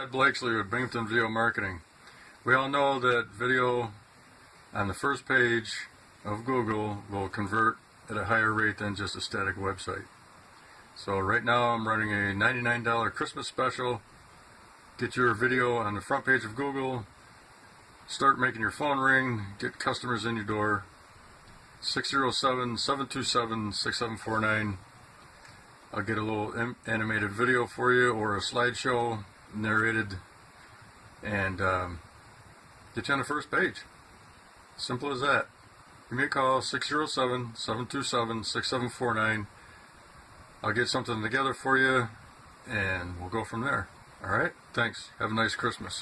Ed Blakesley with Binghamton Video Marketing. We all know that video on the first page of Google will convert at a higher rate than just a static website. So right now I'm running a $99 Christmas special. Get your video on the front page of Google. Start making your phone ring. Get customers in your door. 607-727-6749. I'll get a little animated video for you or a slideshow narrated and um, get you on the first page. Simple as that. Give me a call 607 727 6749. I'll get something together for you and we'll go from there. All right? Thanks. Have a nice Christmas.